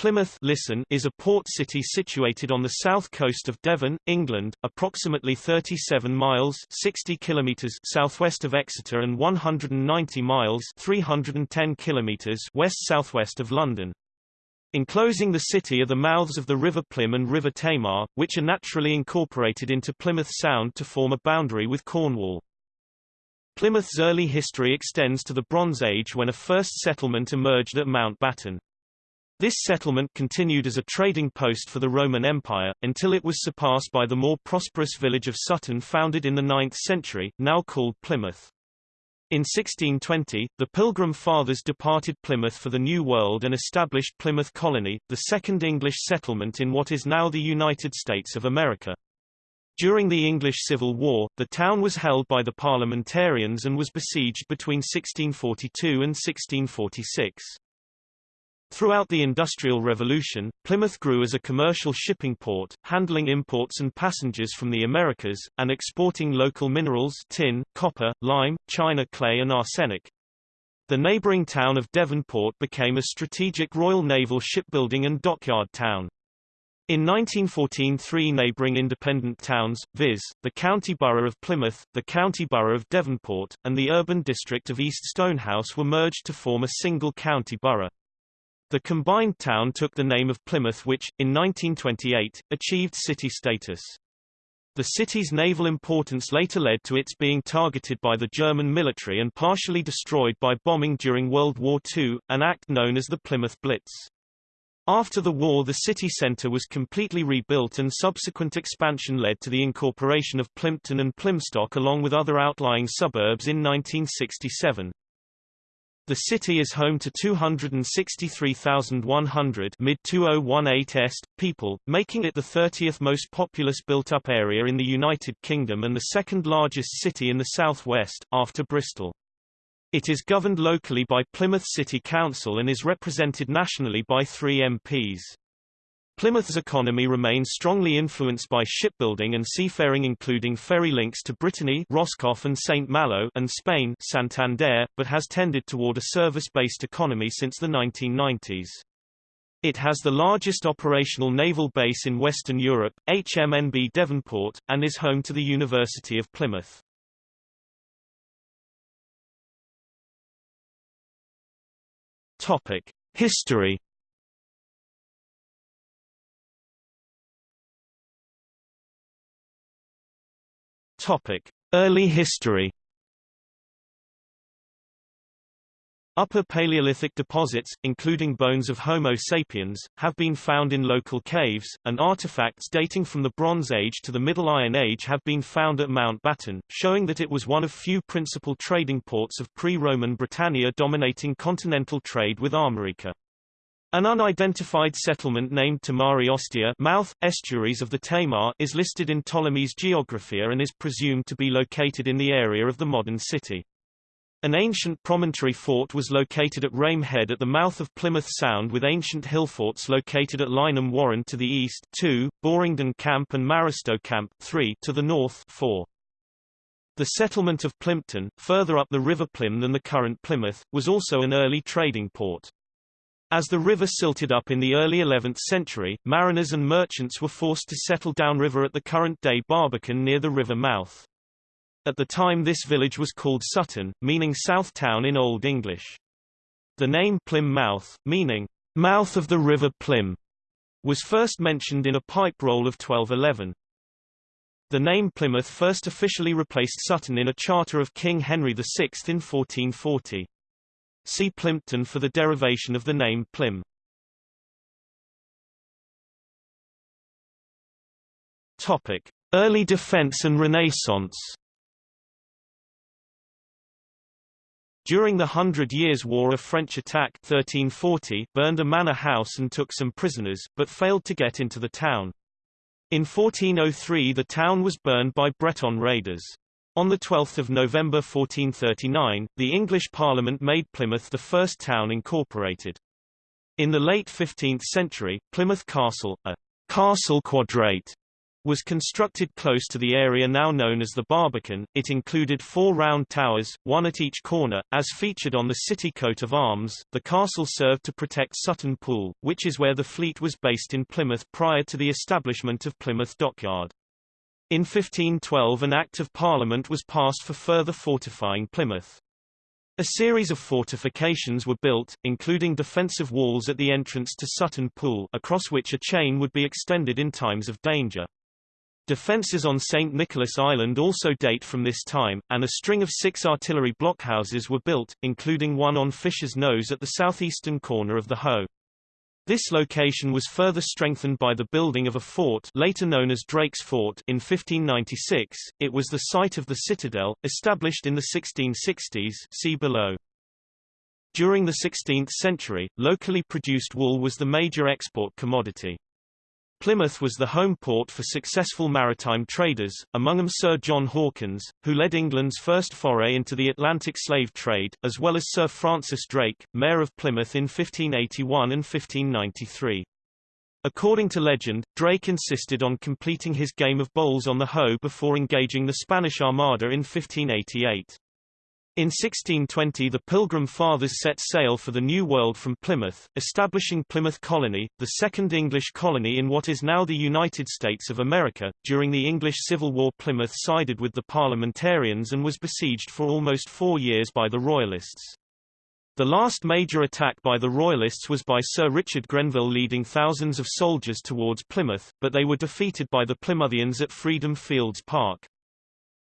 Plymouth listen is a port city situated on the south coast of Devon, England, approximately 37 miles 60 kilometers southwest of Exeter and 190 miles 310 kilometers west-southwest of London. Enclosing the city are the mouths of the River Plym and River Tamar, which are naturally incorporated into Plymouth Sound to form a boundary with Cornwall. Plymouth's early history extends to the Bronze Age when a first settlement emerged at Mountbatten. This settlement continued as a trading post for the Roman Empire, until it was surpassed by the more prosperous village of Sutton founded in the 9th century, now called Plymouth. In 1620, the Pilgrim Fathers departed Plymouth for the New World and established Plymouth Colony, the second English settlement in what is now the United States of America. During the English Civil War, the town was held by the parliamentarians and was besieged between 1642 and 1646. Throughout the Industrial Revolution, Plymouth grew as a commercial shipping port, handling imports and passengers from the Americas, and exporting local minerals tin, copper, lime, china clay and arsenic. The neighbouring town of Devonport became a strategic Royal Naval shipbuilding and dockyard town. In 1914 three neighbouring independent towns, viz., the county borough of Plymouth, the county borough of Devonport, and the urban district of East Stonehouse were merged to form a single county borough. The combined town took the name of Plymouth which, in 1928, achieved city status. The city's naval importance later led to its being targeted by the German military and partially destroyed by bombing during World War II, an act known as the Plymouth Blitz. After the war the city centre was completely rebuilt and subsequent expansion led to the incorporation of Plympton and Plymstock along with other outlying suburbs in 1967. The city is home to 263,100 mid-2018 est people, making it the 30th most populous built-up area in the United Kingdom and the second largest city in the southwest, after Bristol. It is governed locally by Plymouth City Council and is represented nationally by three MPs. Plymouth's economy remains strongly influenced by shipbuilding and seafaring including ferry links to Brittany Roscoff and St. Malo and Spain Santander, but has tended toward a service-based economy since the 1990s. It has the largest operational naval base in Western Europe, HMNB Devonport, and is home to the University of Plymouth. Topic: History Topic: Early history. Upper Paleolithic deposits, including bones of Homo sapiens, have been found in local caves, and artifacts dating from the Bronze Age to the Middle Iron Age have been found at Mountbatten, showing that it was one of few principal trading ports of pre-Roman Britannia dominating continental trade with Armorica. An unidentified settlement named Tamari Ostia mouth, estuaries of the Tamar is listed in Ptolemy's Geographia and is presumed to be located in the area of the modern city. An ancient promontory fort was located at Rame Head at the mouth of Plymouth Sound with ancient hill forts located at Lyneham Warren to the east 2, Boringdon Camp and Maristow Camp 3 to the north 4. The settlement of Plympton, further up the River Plym than the current Plymouth, was also an early trading port. As the river silted up in the early 11th century, mariners and merchants were forced to settle downriver at the current-day Barbican near the river mouth. At the time this village was called Sutton, meaning South Town in Old English. The name Plym Mouth, meaning mouth of the river Plym, was first mentioned in a pipe roll of 1211. The name Plymouth first officially replaced Sutton in a charter of King Henry VI in 1440. See Plympton for the derivation of the name Plym. Topic: Early defense and Renaissance. During the Hundred Years' War a French attack 1340 burned a manor house and took some prisoners, but failed to get into the town. In 1403 the town was burned by Breton raiders. On 12 November 1439, the English Parliament made Plymouth the first town incorporated. In the late 15th century, Plymouth Castle, a castle quadrate, was constructed close to the area now known as the Barbican. It included four round towers, one at each corner, as featured on the city coat of arms. The castle served to protect Sutton Pool, which is where the fleet was based in Plymouth prior to the establishment of Plymouth Dockyard. In 1512 an Act of Parliament was passed for further fortifying Plymouth. A series of fortifications were built, including defensive walls at the entrance to Sutton Pool across which a chain would be extended in times of danger. Defences on St. Nicholas Island also date from this time, and a string of six artillery blockhouses were built, including one on Fisher's Nose at the southeastern corner of the Hoe. This location was further strengthened by the building of a fort later known as Drake's Fort in 1596. It was the site of the citadel, established in the 1660s see below. During the 16th century, locally produced wool was the major export commodity. Plymouth was the home port for successful maritime traders, among them Sir John Hawkins, who led England's first foray into the Atlantic slave trade, as well as Sir Francis Drake, Mayor of Plymouth in 1581 and 1593. According to legend, Drake insisted on completing his game of bowls on the Hoe before engaging the Spanish Armada in 1588. In 1620 the Pilgrim Fathers set sail for the New World from Plymouth, establishing Plymouth Colony, the second English colony in what is now the United States of America. During the English Civil War Plymouth sided with the Parliamentarians and was besieged for almost four years by the Royalists. The last major attack by the Royalists was by Sir Richard Grenville leading thousands of soldiers towards Plymouth, but they were defeated by the Plymouthians at Freedom Fields Park.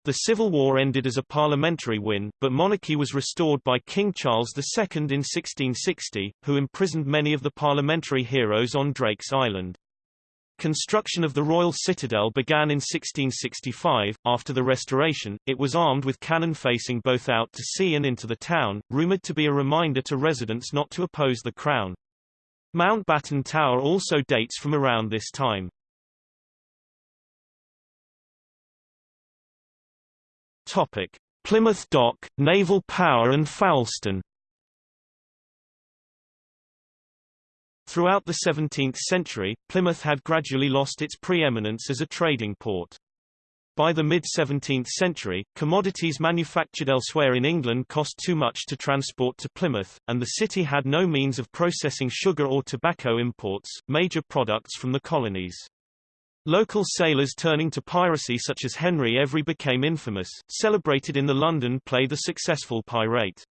The Civil War ended as a parliamentary win, but monarchy was restored by King Charles II in 1660, who imprisoned many of the parliamentary heroes on Drake's Island. Construction of the royal citadel began in 1665. After the restoration, it was armed with cannon facing both out to sea and into the town, rumored to be a reminder to residents not to oppose the crown. Mountbatten Tower also dates from around this time. Topic: Plymouth Dock, Naval Power and Foulston. Throughout the 17th century, Plymouth had gradually lost its preeminence as a trading port. By the mid-17th century, commodities manufactured elsewhere in England cost too much to transport to Plymouth, and the city had no means of processing sugar or tobacco imports, major products from the colonies. Local sailors turning to piracy such as Henry Every became infamous, celebrated in the London play The Successful Pirate.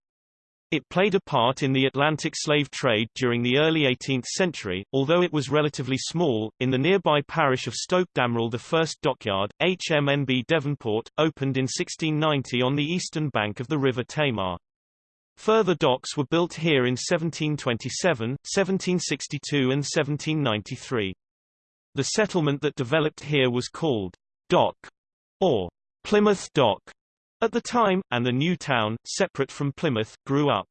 It played a part in the Atlantic slave trade during the early 18th century, although it was relatively small. In the nearby parish of Stoke Damerel, the first dockyard, HMNB Devonport, opened in 1690 on the eastern bank of the River Tamar. Further docks were built here in 1727, 1762 and 1793. The settlement that developed here was called Dock or Plymouth Dock at the time, and the new town, separate from Plymouth, grew up.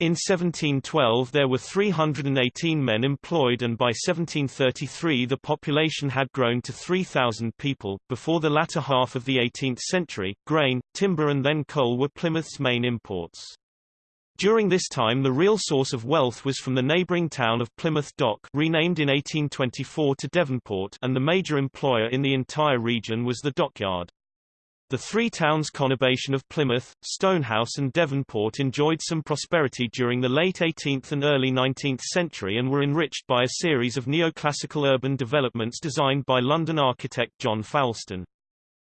In 1712 there were 318 men employed and by 1733 the population had grown to 3,000 people. Before the latter half of the 18th century, grain, timber and then coal were Plymouth's main imports. During this time the real source of wealth was from the neighbouring town of Plymouth Dock renamed in 1824 to Devonport and the major employer in the entire region was the dockyard. The three towns conurbation of Plymouth, Stonehouse and Devonport enjoyed some prosperity during the late 18th and early 19th century and were enriched by a series of neoclassical urban developments designed by London architect John Foulston.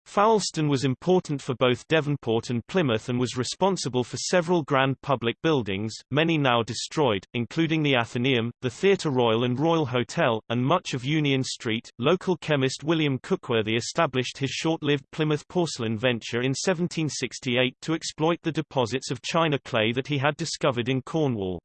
Foulston was important for both Devonport and Plymouth and was responsible for several grand public buildings, many now destroyed, including the Athenaeum, the Theatre Royal and Royal Hotel, and much of Union Street. Local chemist William Cookworthy established his short-lived Plymouth porcelain venture in 1768 to exploit the deposits of china clay that he had discovered in Cornwall.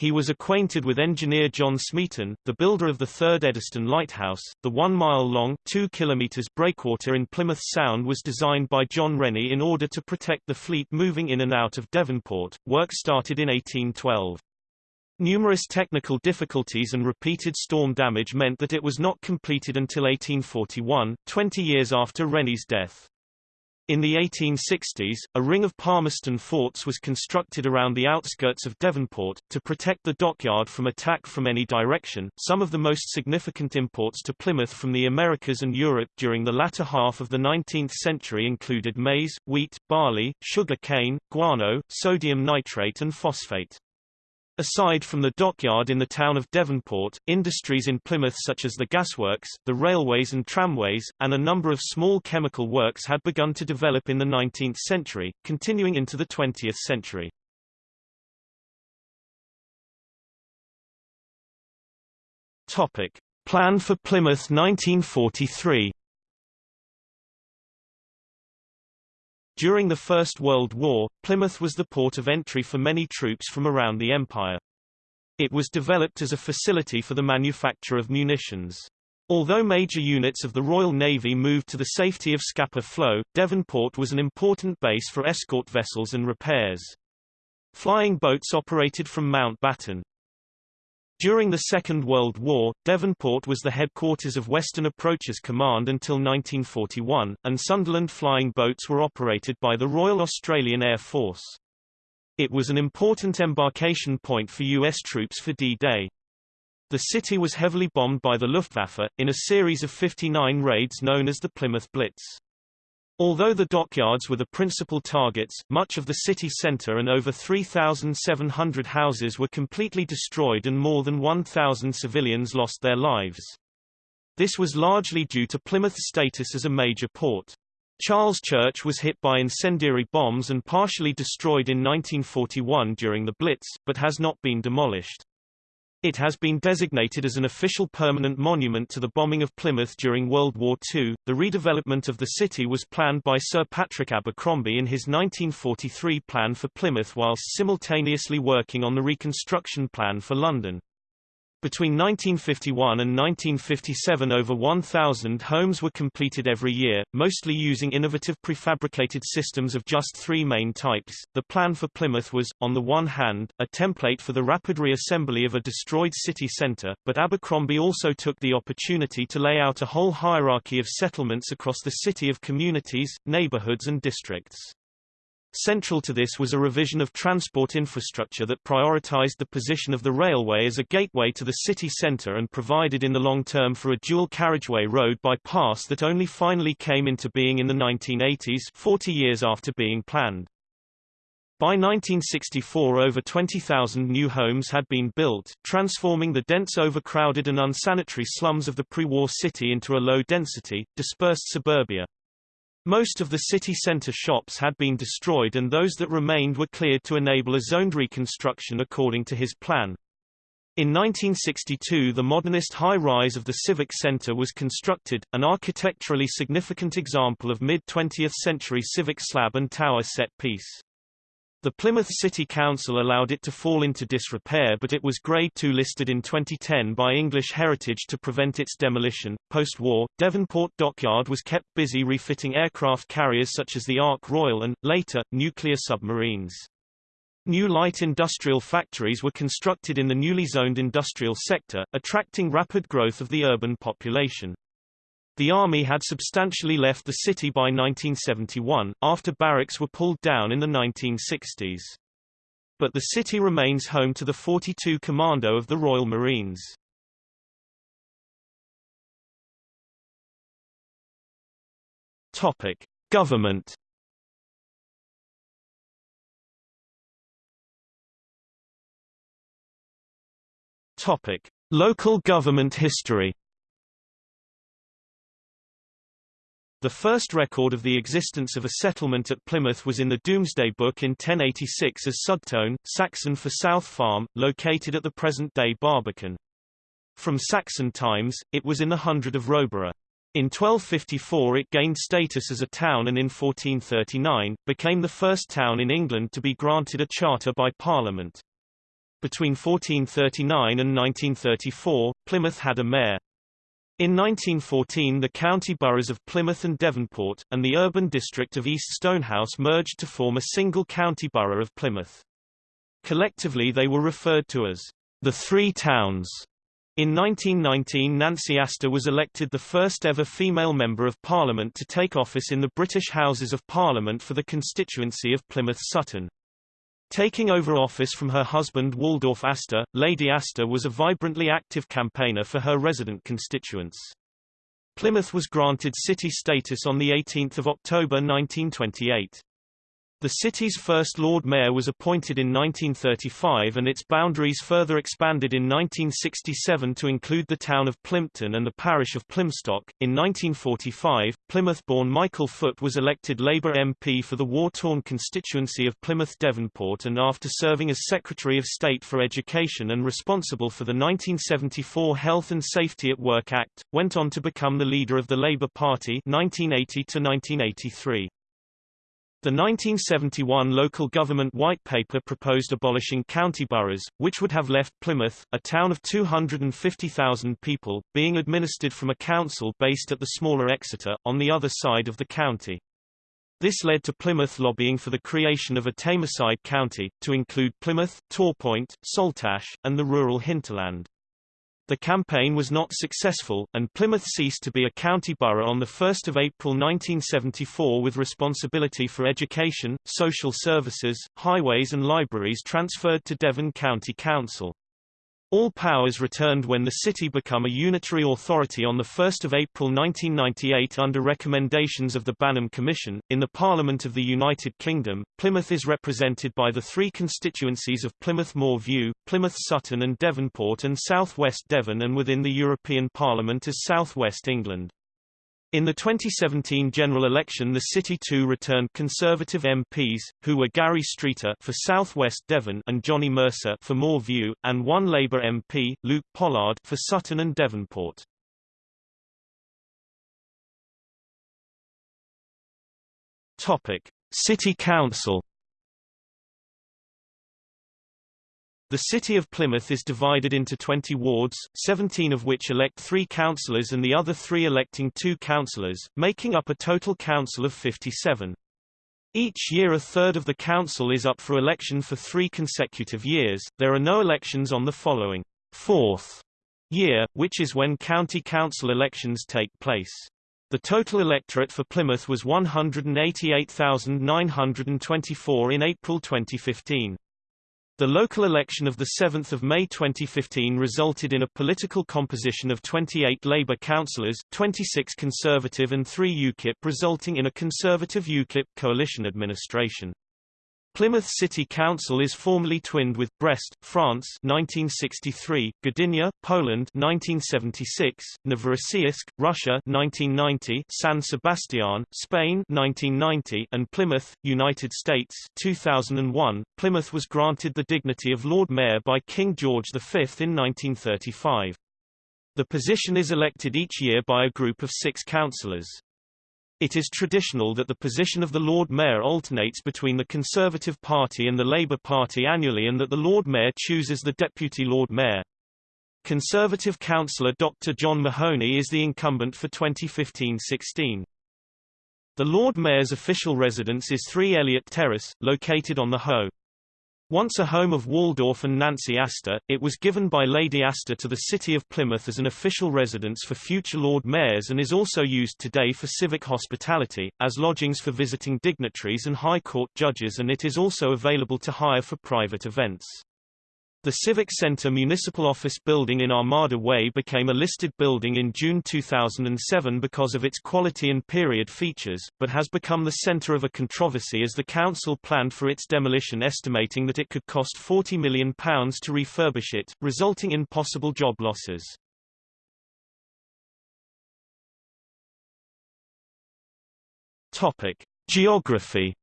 He was acquainted with engineer John Smeaton, the builder of the third Eddystone Lighthouse. The one-mile-long (2 kilometers) breakwater in Plymouth Sound was designed by John Rennie in order to protect the fleet moving in and out of Devonport. Work started in 1812. Numerous technical difficulties and repeated storm damage meant that it was not completed until 1841, 20 years after Rennie's death. In the 1860s, a ring of Palmerston forts was constructed around the outskirts of Devonport, to protect the dockyard from attack from any direction. Some of the most significant imports to Plymouth from the Americas and Europe during the latter half of the 19th century included maize, wheat, barley, sugar cane, guano, sodium nitrate and phosphate. Aside from the dockyard in the town of Devonport, industries in Plymouth such as the gasworks, the railways and tramways, and a number of small chemical works had begun to develop in the 19th century, continuing into the 20th century. Topic. Plan for Plymouth 1943 During the First World War, Plymouth was the port of entry for many troops from around the Empire. It was developed as a facility for the manufacture of munitions. Although major units of the Royal Navy moved to the safety of Scapa Flow, Devonport was an important base for escort vessels and repairs. Flying boats operated from Mount Batten. During the Second World War, Devonport was the headquarters of Western Approaches Command until 1941, and Sunderland flying boats were operated by the Royal Australian Air Force. It was an important embarkation point for U.S. troops for D-Day. The city was heavily bombed by the Luftwaffe, in a series of 59 raids known as the Plymouth Blitz. Although the dockyards were the principal targets, much of the city centre and over 3,700 houses were completely destroyed and more than 1,000 civilians lost their lives. This was largely due to Plymouth's status as a major port. Charles Church was hit by incendiary bombs and partially destroyed in 1941 during the Blitz, but has not been demolished. It has been designated as an official permanent monument to the bombing of Plymouth during World War II. The redevelopment of the city was planned by Sir Patrick Abercrombie in his 1943 plan for Plymouth whilst simultaneously working on the reconstruction plan for London. Between 1951 and 1957 over 1,000 homes were completed every year, mostly using innovative prefabricated systems of just three main types. The plan for Plymouth was, on the one hand, a template for the rapid reassembly of a destroyed city centre, but Abercrombie also took the opportunity to lay out a whole hierarchy of settlements across the city of communities, neighbourhoods and districts. Central to this was a revision of transport infrastructure that prioritized the position of the railway as a gateway to the city center and provided in the long term for a dual carriageway road bypass that only finally came into being in the 1980s 40 years after being planned. By 1964 over 20,000 new homes had been built, transforming the dense overcrowded and unsanitary slums of the pre-war city into a low-density, dispersed suburbia. Most of the city centre shops had been destroyed and those that remained were cleared to enable a zoned reconstruction according to his plan. In 1962 the modernist high-rise of the Civic Centre was constructed, an architecturally significant example of mid-20th century civic slab and tower set piece. The Plymouth City Council allowed it to fall into disrepair but it was Grade 2 listed in 2010 by English Heritage to prevent its demolition. Post-war, Devonport Dockyard was kept busy refitting aircraft carriers such as the Ark Royal and, later, nuclear submarines. New light industrial factories were constructed in the newly zoned industrial sector, attracting rapid growth of the urban population. The army had substantially left the city by 1971, after barracks were pulled down in the 1960s. But the city remains home to the 42 Commando of the Royal Marines. Topic: Government. Topic: Local government history. The first record of the existence of a settlement at Plymouth was in the Domesday Book in 1086 as Sudtone, Saxon for South Farm, located at the present-day Barbican. From Saxon times, it was in the hundred of Roborough. In 1254 it gained status as a town and in 1439, became the first town in England to be granted a charter by Parliament. Between 1439 and 1934, Plymouth had a mayor. In 1914 the county boroughs of Plymouth and Devonport, and the urban district of East Stonehouse merged to form a single county borough of Plymouth. Collectively they were referred to as the Three Towns. In 1919 Nancy Astor was elected the first ever female Member of Parliament to take office in the British Houses of Parliament for the constituency of Plymouth Sutton. Taking over office from her husband Waldorf Astor, Lady Astor was a vibrantly active campaigner for her resident constituents. Plymouth was granted city status on 18 October 1928. The city's first Lord Mayor was appointed in 1935 and its boundaries further expanded in 1967 to include the town of Plympton and the parish of Plymstock. In 1945, Plymouth-born Michael Foot was elected Labour MP for the war-torn constituency of Plymouth Devonport and after serving as Secretary of State for Education and responsible for the 1974 Health and Safety at Work Act, went on to become the leader of the Labour Party 1980 to 1983. The 1971 local government white paper proposed abolishing county boroughs, which would have left Plymouth, a town of 250,000 people, being administered from a council based at the smaller Exeter, on the other side of the county. This led to Plymouth lobbying for the creation of a Tamarside county, to include Plymouth, Torpoint, Saltash, and the rural hinterland. The campaign was not successful, and Plymouth ceased to be a county borough on 1 April 1974 with responsibility for education, social services, highways and libraries transferred to Devon County Council. All powers returned when the city became a unitary authority on 1 April 1998 under recommendations of the Banham Commission. In the Parliament of the United Kingdom, Plymouth is represented by the three constituencies of Plymouth Moor View, Plymouth Sutton and Devonport and South West Devon and within the European Parliament as South West England. In the 2017 general election the City too returned Conservative MPs, who were Gary Streeter for South West Devon and Johnny Mercer for Moor View, and one Labour MP, Luke Pollard for Sutton and Devonport. Topic: City Council The city of Plymouth is divided into 20 wards, 17 of which elect three councillors and the other three electing two councillors, making up a total council of 57. Each year a third of the council is up for election for three consecutive years. There are no elections on the following fourth year, which is when county council elections take place. The total electorate for Plymouth was 188,924 in April 2015. The local election of 7 May 2015 resulted in a political composition of 28 Labour councillors, 26 Conservative and 3 UKIP resulting in a Conservative-UKIP coalition administration. Plymouth City Council is formally twinned with Brest, France 1963, Gdynia, Poland 1976, Novorossiysk, Russia 1990, San Sebastian, Spain 1990, and Plymouth, United States 2001. Plymouth was granted the dignity of Lord Mayor by King George V in 1935. The position is elected each year by a group of six councillors. It is traditional that the position of the Lord Mayor alternates between the Conservative Party and the Labour Party annually and that the Lord Mayor chooses the Deputy Lord Mayor. Conservative councillor Dr. John Mahoney is the incumbent for 2015-16. The Lord Mayor's official residence is 3 Elliot Terrace, located on the Hoe. Once a home of Waldorf and Nancy Astor, it was given by Lady Astor to the city of Plymouth as an official residence for future Lord Mayors and is also used today for civic hospitality, as lodgings for visiting dignitaries and High Court judges and it is also available to hire for private events. The Civic Center Municipal Office Building in Armada Way became a listed building in June 2007 because of its quality and period features, but has become the center of a controversy as the council planned for its demolition estimating that it could cost £40 million to refurbish it, resulting in possible job losses. Topic. Geography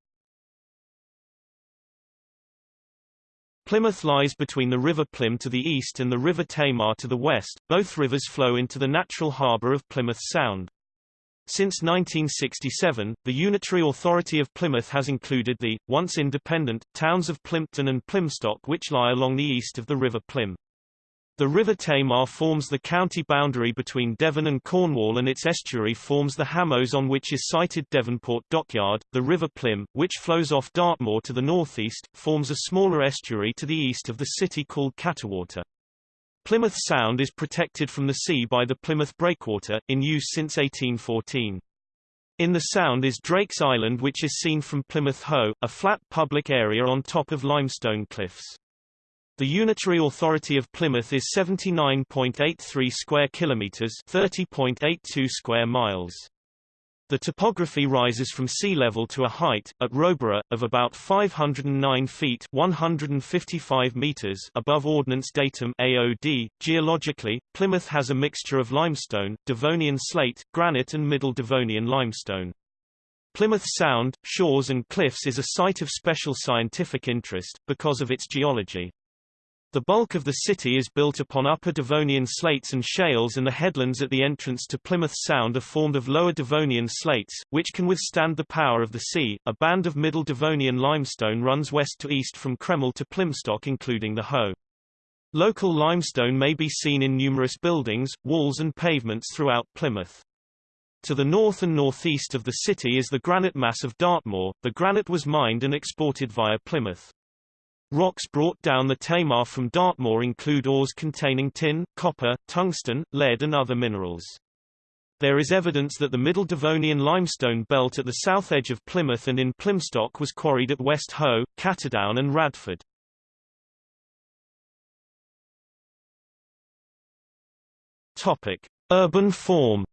Plymouth lies between the River Plym to the east and the River Tamar to the west, both rivers flow into the natural harbour of Plymouth Sound. Since 1967, the Unitary Authority of Plymouth has included the, once independent, towns of Plympton and Plymstock which lie along the east of the River Plym. The River Tamar forms the county boundary between Devon and Cornwall and its estuary forms the Hamoaze on which is sited Devonport Dockyard. The River Plym, which flows off Dartmoor to the northeast, forms a smaller estuary to the east of the city called Cattewater. Plymouth Sound is protected from the sea by the Plymouth Breakwater, in use since 1814. In the Sound is Drake's Island which is seen from Plymouth Hoe, a flat public area on top of limestone cliffs. The unitary authority of Plymouth is 79.83 square kilometers, 30.82 square miles. The topography rises from sea level to a height, at Roborough, of about 509 feet 155 meters above Ordnance Datum AOD. Geologically, Plymouth has a mixture of limestone, Devonian slate, granite and Middle Devonian limestone. Plymouth Sound, shores and cliffs is a site of special scientific interest, because of its geology. The bulk of the city is built upon Upper Devonian slates and shales and the headlands at the entrance to Plymouth Sound are formed of Lower Devonian slates, which can withstand the power of the sea. A band of Middle Devonian limestone runs west to east from Cremyll to Plymstock including the Hoe. Local limestone may be seen in numerous buildings, walls and pavements throughout Plymouth. To the north and northeast of the city is the granite mass of Dartmoor. The granite was mined and exported via Plymouth. Rocks brought down the Tamar from Dartmoor include ores containing tin, copper, tungsten, lead and other minerals. There is evidence that the Middle Devonian limestone belt at the south edge of Plymouth and in Plymstock was quarried at West Hoe, Cattedown and Radford. Topic: Urban form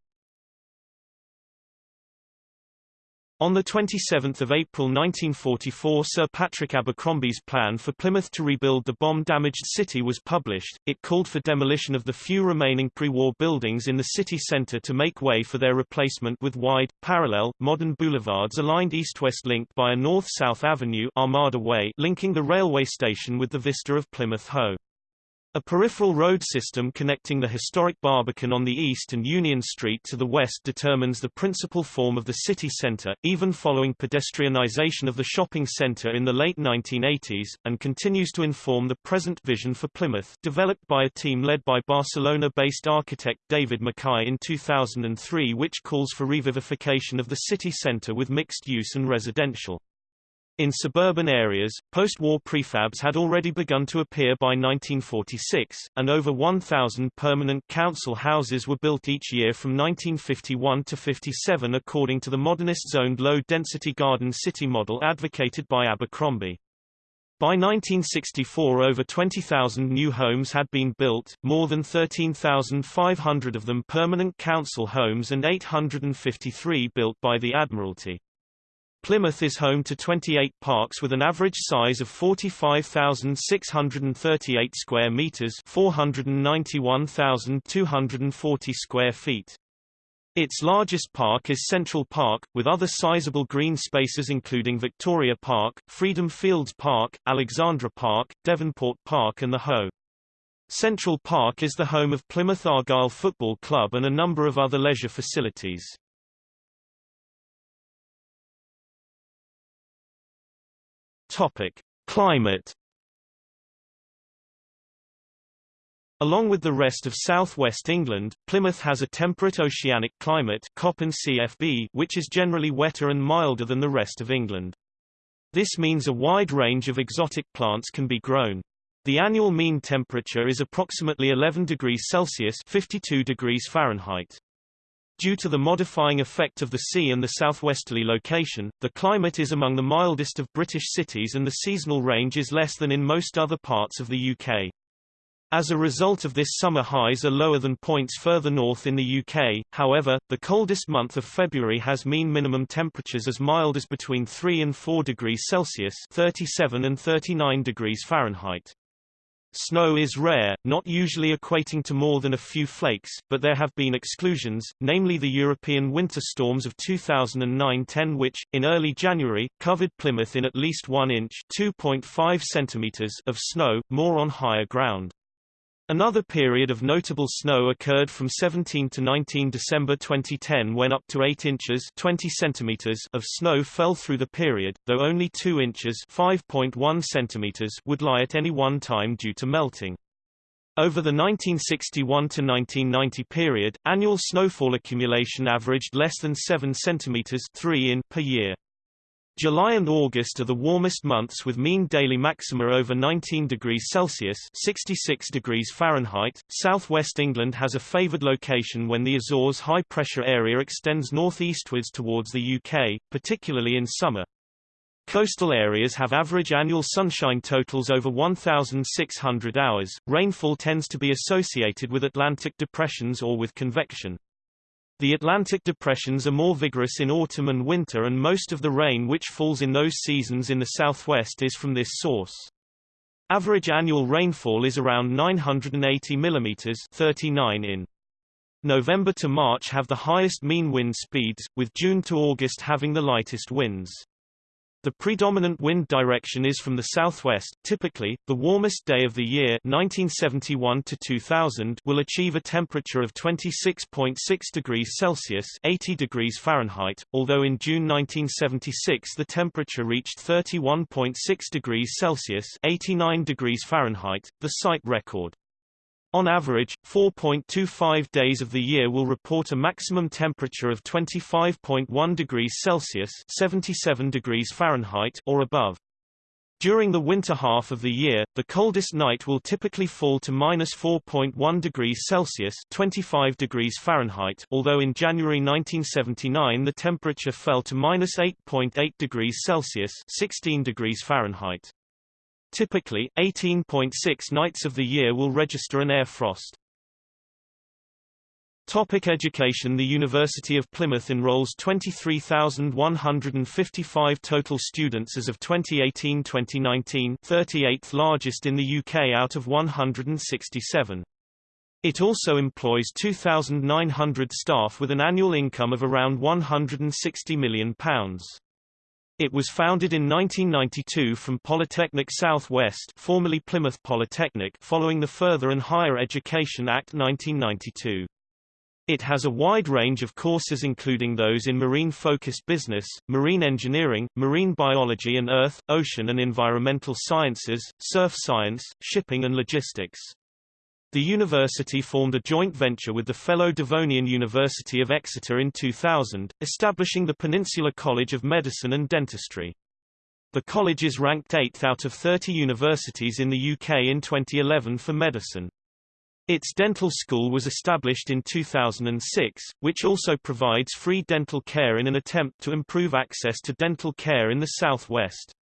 On 27 April 1944 Sir Patrick Abercrombie's plan for Plymouth to rebuild the bomb-damaged city was published. It called for demolition of the few remaining pre-war buildings in the city centre to make way for their replacement with wide, parallel, modern boulevards aligned east-west linked by a north-south avenue Armada Way linking the railway station with the vista of Plymouth Hoe. A peripheral road system connecting the historic Barbican on the east and Union Street to the west determines the principal form of the city centre, even following pedestrianisation of the shopping centre in the late 1980s, and continues to inform the present vision for Plymouth, developed by a team led by Barcelona-based architect David Mackay in 2003 which calls for revivification of the city centre with mixed use and residential. In suburban areas, post-war prefabs had already begun to appear by 1946, and over 1,000 permanent council houses were built each year from 1951 to 57 according to the modernist zoned low-density garden city model advocated by Abercrombie. By 1964 over 20,000 new homes had been built, more than 13,500 of them permanent council homes and 853 built by the Admiralty. Plymouth is home to 28 parks with an average size of 45,638 square meters, 491,240 square feet. Its largest park is Central Park, with other sizable green spaces including Victoria Park, Freedom Fields Park, Alexandra Park, Devonport Park and the Hoe. Central Park is the home of Plymouth Argyle Football Club and a number of other leisure facilities. Topic: Climate Along with the rest of southwest England, Plymouth has a temperate oceanic climate CFB, which is generally wetter and milder than the rest of England. This means a wide range of exotic plants can be grown. The annual mean temperature is approximately 11 degrees Celsius 52 degrees Fahrenheit. Due to the modifying effect of the sea and the southwesterly location, the climate is among the mildest of British cities and the seasonal range is less than in most other parts of the UK. As a result of this summer highs are lower than points further north in the UK, however, the coldest month of February has mean minimum temperatures as mild as between 3 and 4 degrees Celsius 37 and 39 degrees Fahrenheit. Snow is rare, not usually equating to more than a few flakes, but there have been exclusions, namely the European winter storms of 2009-10 which, in early January, covered Plymouth in at least 1 inch 2.5 centimeters of snow, more on higher ground. Another period of notable snow occurred from 17 to 19 December 2010 when up to 8 inches 20 centimeters of snow fell through the period, though only 2 inches 5.1 centimeters would lie at any one time due to melting. Over the 1961 to 1990 period, annual snowfall accumulation averaged less than 7 centimeters 3 in per year. July and August are the warmest months with mean daily maxima over 19 degrees Celsius 66 degrees Fahrenheit. Southwest England has a favoured location when the Azores high-pressure area extends northeastwards towards the UK, particularly in summer. Coastal areas have average annual sunshine totals over 1,600 hours. Rainfall tends to be associated with Atlantic depressions or with convection. The Atlantic depressions are more vigorous in autumn and winter and most of the rain which falls in those seasons in the southwest is from this source. Average annual rainfall is around 980 mm 39 in. November to March have the highest mean wind speeds, with June to August having the lightest winds. The predominant wind direction is from the southwest. Typically, the warmest day of the year 1971 to 2000 will achieve a temperature of 26.6 degrees Celsius 80 degrees Fahrenheit, although in June 1976 the temperature reached 31.6 degrees Celsius 89 degrees Fahrenheit, the site record. On average, 4.25 days of the year will report a maximum temperature of 25.1 degrees Celsius 77 degrees Fahrenheit or above. During the winter half of the year, the coldest night will typically fall to minus 4.1 degrees Celsius 25 degrees Fahrenheit although in January 1979 the temperature fell to minus 8.8 degrees Celsius 16 degrees Fahrenheit. Typically, 18.6 nights of the year will register an air frost. Topic education The University of Plymouth enrolls 23,155 total students as of 2018-2019 38th largest in the UK out of 167. It also employs 2,900 staff with an annual income of around £160 million. It was founded in 1992 from Polytechnic South West formerly Plymouth Polytechnic following the Further and Higher Education Act 1992. It has a wide range of courses including those in marine-focused business, marine engineering, marine biology and earth, ocean and environmental sciences, surf science, shipping and logistics. The university formed a joint venture with the fellow Devonian University of Exeter in 2000, establishing the Peninsula College of Medicine and Dentistry. The college is ranked 8th out of 30 universities in the UK in 2011 for medicine. Its dental school was established in 2006, which also provides free dental care in an attempt to improve access to dental care in the southwest.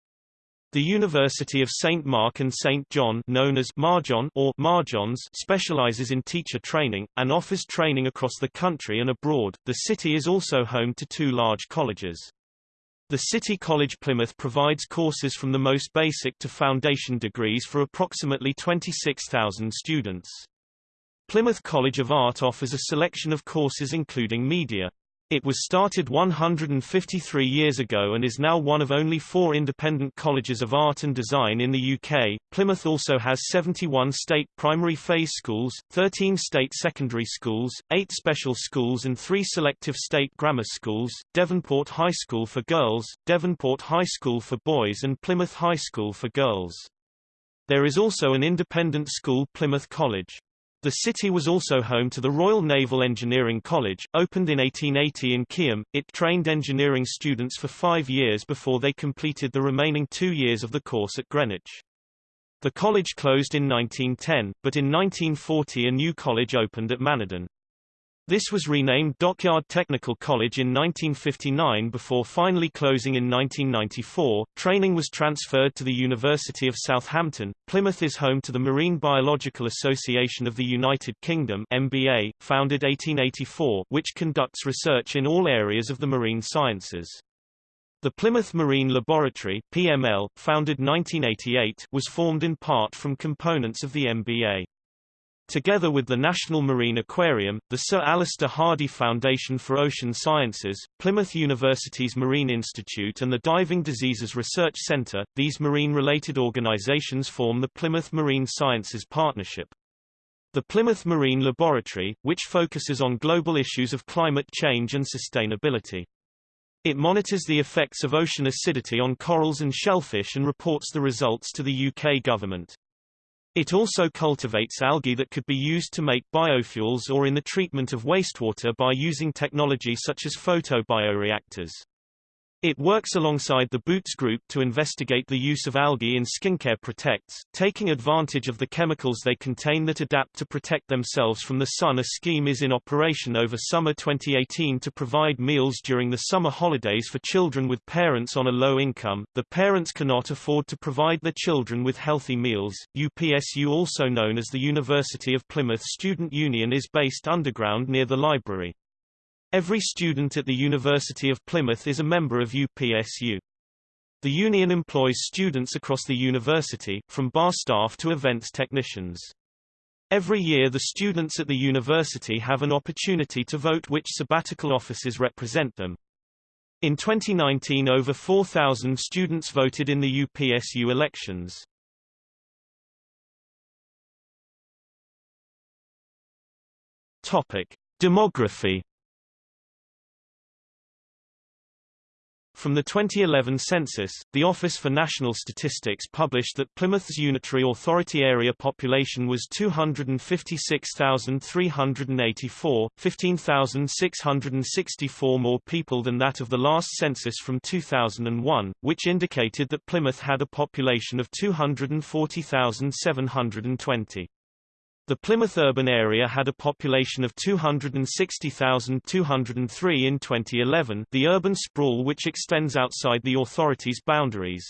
The University of St. Mark and St. John known as Marjon or Marjons specializes in teacher training, and offers training across the country and abroad. The city is also home to two large colleges. The City College Plymouth provides courses from the most basic to foundation degrees for approximately 26,000 students. Plymouth College of Art offers a selection of courses including media, it was started 153 years ago and is now one of only four independent colleges of art and design in the UK. Plymouth also has 71 state primary phase schools, 13 state secondary schools, 8 special schools and 3 selective state grammar schools, Devonport High School for girls, Devonport High School for boys and Plymouth High School for girls. There is also an independent school Plymouth College. The city was also home to the Royal Naval Engineering College, opened in 1880 in Keyham. It trained engineering students for five years before they completed the remaining two years of the course at Greenwich. The college closed in 1910, but in 1940 a new college opened at Manadon. This was renamed Dockyard Technical College in 1959 before finally closing in 1994. Training was transferred to the University of Southampton. Plymouth is home to the Marine Biological Association of the United Kingdom (MBA), founded 1884, which conducts research in all areas of the marine sciences. The Plymouth Marine Laboratory (PML), founded 1988, was formed in part from components of the MBA. Together with the National Marine Aquarium, the Sir Alister Hardy Foundation for Ocean Sciences, Plymouth University's Marine Institute and the Diving Diseases Research Centre, these marine-related organisations form the Plymouth Marine Sciences Partnership. The Plymouth Marine Laboratory, which focuses on global issues of climate change and sustainability. It monitors the effects of ocean acidity on corals and shellfish and reports the results to the UK government. It also cultivates algae that could be used to make biofuels or in the treatment of wastewater by using technology such as photobioreactors. It works alongside the Boots Group to investigate the use of algae in skincare products, taking advantage of the chemicals they contain that adapt to protect themselves from the sun. A scheme is in operation over summer 2018 to provide meals during the summer holidays for children with parents on a low income. The parents cannot afford to provide their children with healthy meals. UPSU also known as the University of Plymouth Student Union is based underground near the library. Every student at the University of Plymouth is a member of UPSU. The union employs students across the university, from bar staff to events technicians. Every year the students at the university have an opportunity to vote which sabbatical offices represent them. In 2019 over 4,000 students voted in the UPSU elections. Topic. Demography From the 2011 census, the Office for National Statistics published that Plymouth's unitary authority area population was 256,384, 15,664 more people than that of the last census from 2001, which indicated that Plymouth had a population of 240,720. The Plymouth urban area had a population of 260,203 in 2011 the urban sprawl which extends outside the authority's boundaries.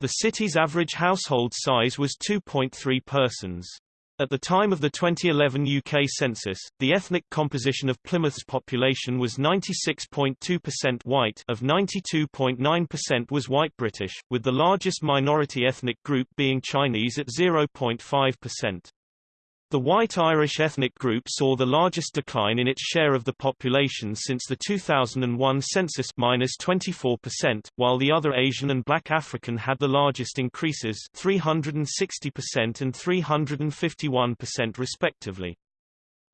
The city's average household size was 2.3 persons. At the time of the 2011 UK census, the ethnic composition of Plymouth's population was 96.2% white of 92.9% was white British, with the largest minority ethnic group being Chinese at 0.5%. The white Irish ethnic group saw the largest decline in its share of the population since the 2001 census minus 24%, while the other Asian and black African had the largest increases 360% and 351% respectively.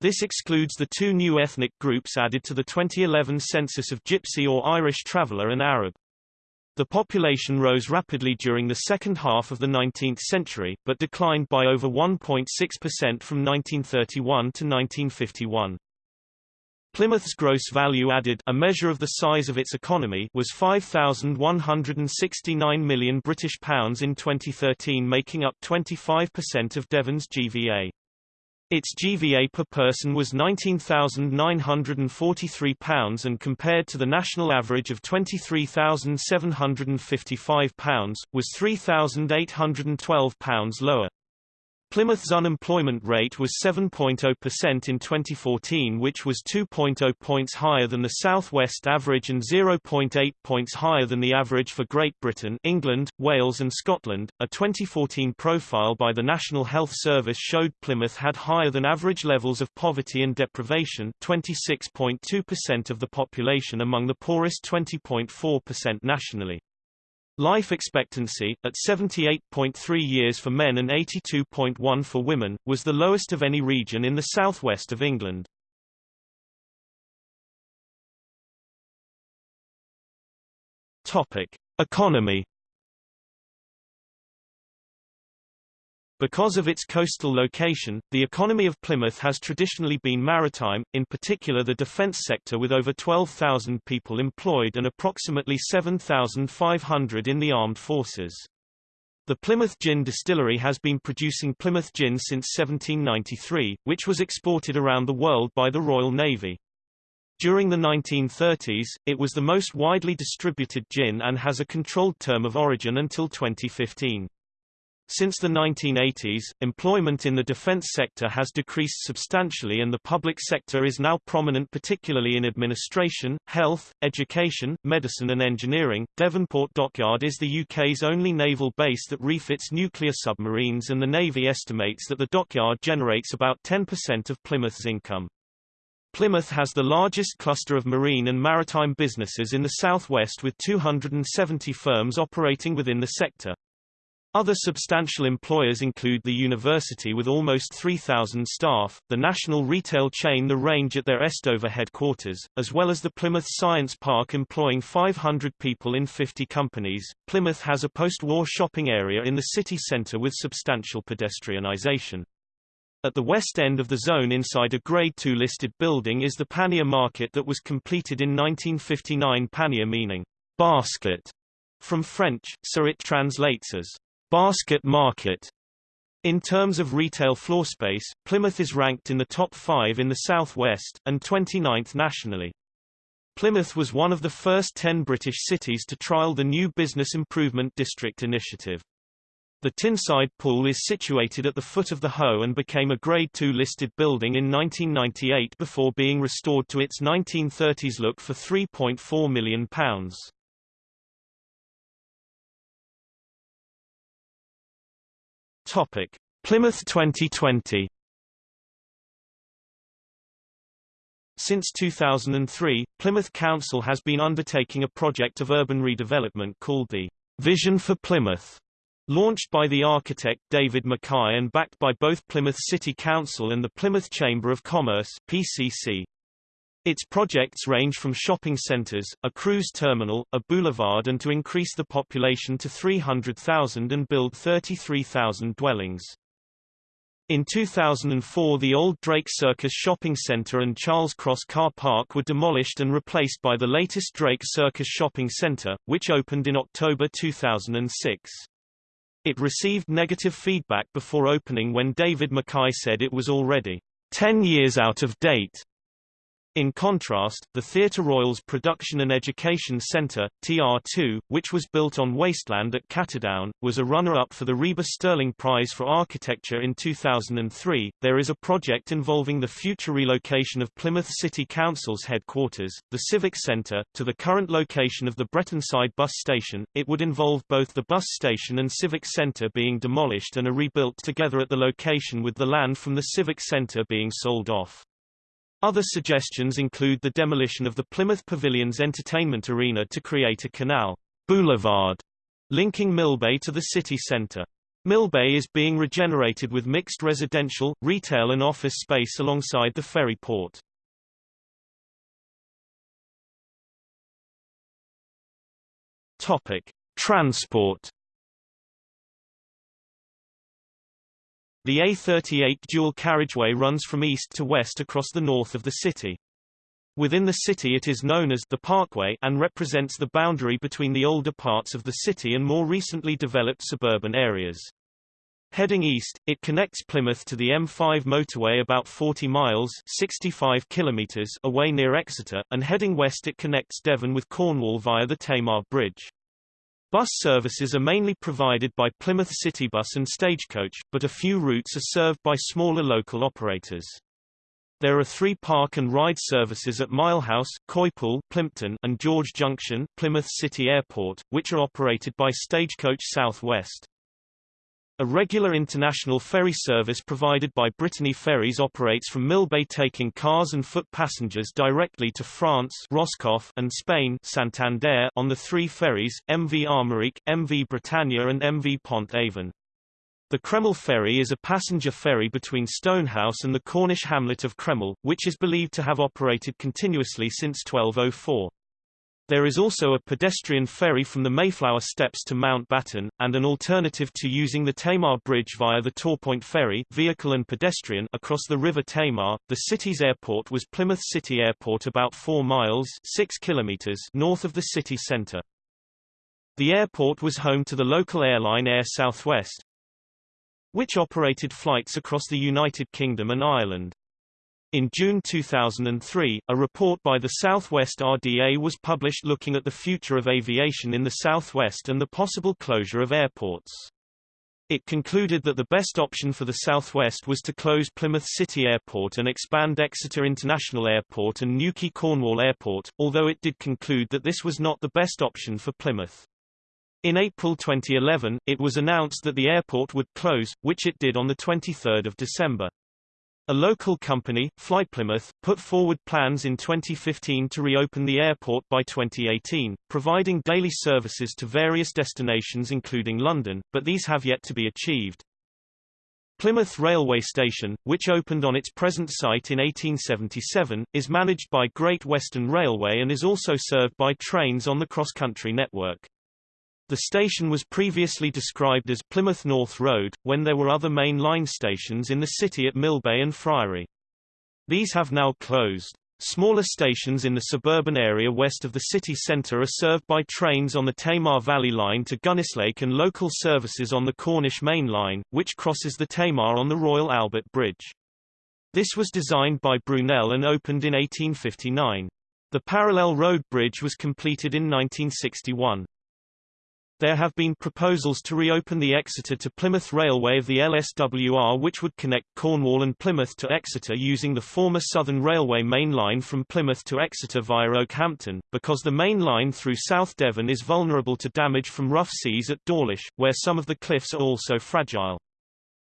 This excludes the two new ethnic groups added to the 2011 census of Gypsy or Irish traveller and Arab. The population rose rapidly during the second half of the 19th century, but declined by over 1.6% from 1931 to 1951. Plymouth's gross value added a measure of the size of its economy was 5169 million British pounds in 2013 making up 25% of Devon's GVA. Its GVA per person was £19,943 and compared to the national average of £23,755, was £3,812 lower. Plymouth's unemployment rate was 7.0% in 2014 which was 2.0 points higher than the southwest average and 0.8 points higher than the average for Great Britain England, Wales and Scotland. A 2014 profile by the National Health Service showed Plymouth had higher than average levels of poverty and deprivation 26.2% of the population among the poorest 20.4% nationally. Life expectancy, at 78.3 years for men and 82.1 for women, was the lowest of any region in the southwest of England. Topic: Economy Because of its coastal location, the economy of Plymouth has traditionally been maritime, in particular the defence sector with over 12,000 people employed and approximately 7,500 in the armed forces. The Plymouth Gin Distillery has been producing Plymouth Gin since 1793, which was exported around the world by the Royal Navy. During the 1930s, it was the most widely distributed gin and has a controlled term of origin until 2015. Since the 1980s, employment in the defense sector has decreased substantially and the public sector is now prominent particularly in administration, health, education, medicine and engineering. Devonport Dockyard is the UK's only naval base that refits nuclear submarines and the Navy estimates that the dockyard generates about 10% of Plymouth's income. Plymouth has the largest cluster of marine and maritime businesses in the southwest with 270 firms operating within the sector. Other substantial employers include the university with almost 3,000 staff, the national retail chain The Range at their Estover headquarters, as well as the Plymouth Science Park employing 500 people in 50 companies. Plymouth has a post-war shopping area in the city centre with substantial pedestrianisation. At the west end of the zone inside a Grade II listed building is the Pannier Market that was completed in 1959 Pannier meaning basket from French, so it translates as basket market. In terms of retail floor space, Plymouth is ranked in the top 5 in the southwest, and 29th nationally. Plymouth was one of the first 10 British cities to trial the new Business Improvement District initiative. The Tinside Pool is situated at the foot of the Hoe and became a Grade II listed building in 1998 before being restored to its 1930s look for £3.4 million. Topic. Plymouth 2020 Since 2003, Plymouth Council has been undertaking a project of urban redevelopment called the Vision for Plymouth. Launched by the architect David Mackay and backed by both Plymouth City Council and the Plymouth Chamber of Commerce PCC. Its projects range from shopping centres, a cruise terminal, a boulevard and to increase the population to 300,000 and build 33,000 dwellings. In 2004 the old Drake Circus Shopping Centre and Charles Cross Car Park were demolished and replaced by the latest Drake Circus Shopping Centre, which opened in October 2006. It received negative feedback before opening when David Mackay said it was already 10 years out of date. In contrast, the Theatre Royal's Production and Education Centre, TR2, which was built on wasteland at Cattedown, was a runner-up for the RIBA Stirling Prize for Architecture in 2003. There is a project involving the future relocation of Plymouth City Council's headquarters, the Civic Centre, to the current location of the Bretonside bus station. It would involve both the bus station and Civic Centre being demolished and are rebuilt together at the location with the land from the Civic Centre being sold off. Other suggestions include the demolition of the Plymouth Pavilion's entertainment arena to create a canal boulevard linking Millbay to the city centre. Millbay is being regenerated with mixed residential, retail and office space alongside the ferry port. Topic: Transport The A38 dual carriageway runs from east to west across the north of the city. Within the city it is known as the Parkway and represents the boundary between the older parts of the city and more recently developed suburban areas. Heading east, it connects Plymouth to the M5 motorway about 40 miles 65 kilometers away near Exeter, and heading west it connects Devon with Cornwall via the Tamar Bridge. Bus services are mainly provided by Plymouth Citybus and Stagecoach, but a few routes are served by smaller local operators. There are three park and ride services at Milehouse, Coypool, Plympton, and George Junction, Plymouth City Airport, which are operated by Stagecoach South West. A regular international ferry service provided by Brittany Ferries operates from Millbay taking cars and foot passengers directly to France Roscoff and Spain Santander on the three ferries, MV Armorique, MV Britannia and MV Pont-Aven. The Cremyll ferry is a passenger ferry between Stonehouse and the Cornish hamlet of Cremyll, which is believed to have operated continuously since 1204. There is also a pedestrian ferry from the Mayflower Steps to Mountbatten, and an alternative to using the Tamar Bridge via the Torpoint Ferry vehicle and pedestrian across the River Tamar. The city's airport was Plymouth City Airport about 4 miles 6 kilometers north of the city centre. The airport was home to the local airline Air Southwest, which operated flights across the United Kingdom and Ireland. In June 2003, a report by the Southwest RDA was published looking at the future of aviation in the Southwest and the possible closure of airports. It concluded that the best option for the Southwest was to close Plymouth City Airport and expand Exeter International Airport and Newquay Cornwall Airport, although it did conclude that this was not the best option for Plymouth. In April 2011, it was announced that the airport would close, which it did on 23 December. A local company, FlyPlymouth, put forward plans in 2015 to reopen the airport by 2018, providing daily services to various destinations including London, but these have yet to be achieved. Plymouth Railway Station, which opened on its present site in 1877, is managed by Great Western Railway and is also served by trains on the cross-country network. The station was previously described as Plymouth North Road, when there were other main line stations in the city at Millbay and Friary. These have now closed. Smaller stations in the suburban area west of the city centre are served by trains on the Tamar Valley Line to Gunnislake and local services on the Cornish Main Line, which crosses the Tamar on the Royal Albert Bridge. This was designed by Brunel and opened in 1859. The parallel road bridge was completed in 1961. There have been proposals to reopen the Exeter to Plymouth Railway of the LSWR which would connect Cornwall and Plymouth to Exeter using the former Southern Railway main line from Plymouth to Exeter via Okehampton, because the main line through South Devon is vulnerable to damage from rough seas at Dawlish, where some of the cliffs are also fragile.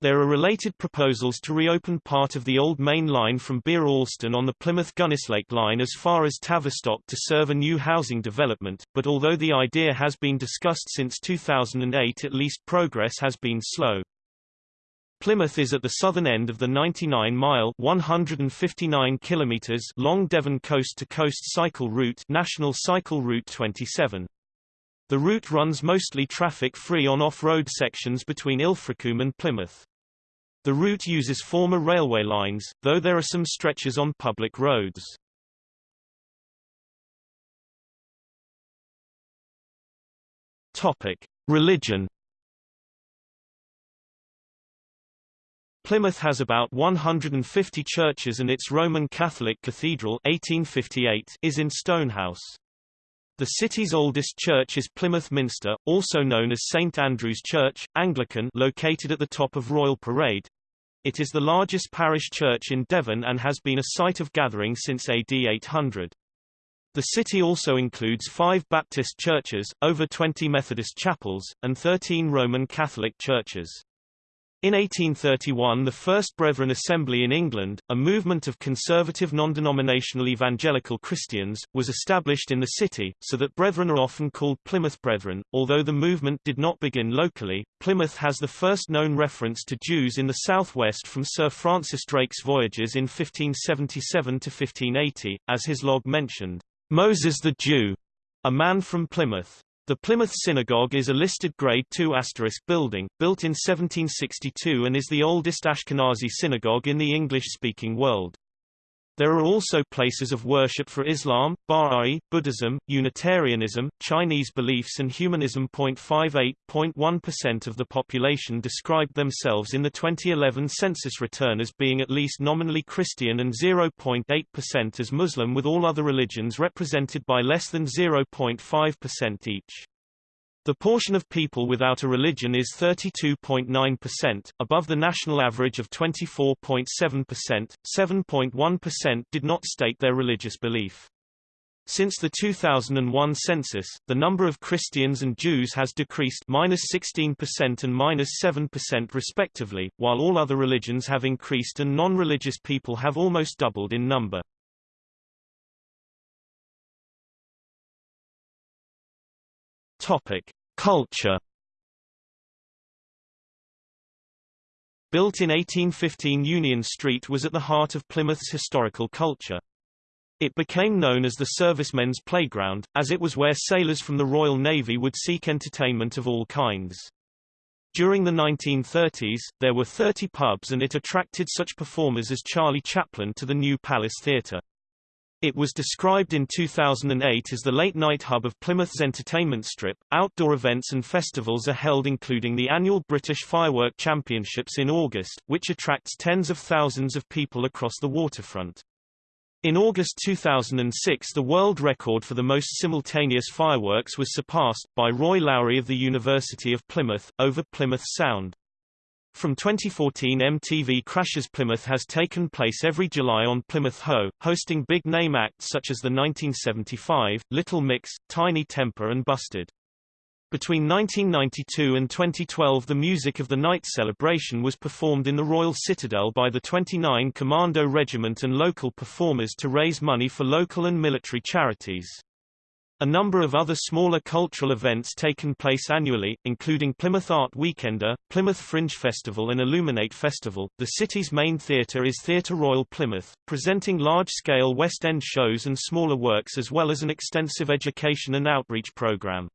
There are related proposals to reopen part of the old main line from Bere Alston on the Plymouth-Gunnislake line as far as Tavistock to serve a new housing development, but although the idea has been discussed since 2008 at least progress has been slow. Plymouth is at the southern end of the 99-mile (159 kilometers) long Devon coast-to-coast -coast cycle route National Cycle Route 27. The route runs mostly traffic-free on off-road sections between Ilfracombe and Plymouth. The route uses former railway lines, though there are some stretches on public roads. Topic: Religion. Plymouth has about 150 churches and its Roman Catholic Cathedral 1858 is in Stonehouse. The city's oldest church is Plymouth Minster, also known as St Andrew's Church, Anglican located at the top of Royal Parade. It is the largest parish church in Devon and has been a site of gathering since AD 800. The city also includes five Baptist churches, over 20 Methodist chapels, and 13 Roman Catholic churches. In 1831 the First Brethren Assembly in England, a movement of conservative non-denominational evangelical Christians, was established in the city, so that brethren are often called Plymouth Brethren. Although the movement did not begin locally, Plymouth has the first known reference to Jews in the southwest from Sir Francis Drake's voyages in 1577 to 1580, as his log mentioned, Moses the Jew, a man from Plymouth. The Plymouth Synagogue is a listed Grade II building, built in 1762 and is the oldest Ashkenazi synagogue in the English-speaking world. There are also places of worship for Islam, Baha'i, Buddhism, Unitarianism, Chinese beliefs and humanism. 58.1% of the population described themselves in the 2011 census return as being at least nominally Christian and 0.8% as Muslim with all other religions represented by less than 0.5% each. The portion of people without a religion is 32.9%, above the national average of 24.7%. 7.1% did not state their religious belief. Since the 2001 census, the number of Christians and Jews has decreased minus 16% and minus 7% respectively, while all other religions have increased and non-religious people have almost doubled in number. Topic: Culture. Built in 1815 Union Street was at the heart of Plymouth's historical culture. It became known as the servicemen's playground, as it was where sailors from the Royal Navy would seek entertainment of all kinds. During the 1930s, there were 30 pubs and it attracted such performers as Charlie Chaplin to the New Palace Theatre. It was described in 2008 as the late-night hub of Plymouth's entertainment strip. Outdoor events and festivals are held including the annual British Firework Championships in August, which attracts tens of thousands of people across the waterfront. In August 2006 the world record for the most simultaneous fireworks was surpassed, by Roy Lowry of the University of Plymouth, over Plymouth Sound. From 2014 MTV Crashes Plymouth has taken place every July on Plymouth Hoe, hosting big-name acts such as the 1975, Little Mix, Tinie Tempah and Busted. Between 1992 and 2012 the music of the night celebration was performed in the Royal Citadel by the 29 Commando Regiment and local performers to raise money for local and military charities. A number of other smaller cultural events taken place annually, including Plymouth Art Weekender, Plymouth Fringe Festival and Illuminate Festival. The city's main theatre is Theatre Royal Plymouth, presenting large-scale West End shows and smaller works as well as an extensive education and outreach program.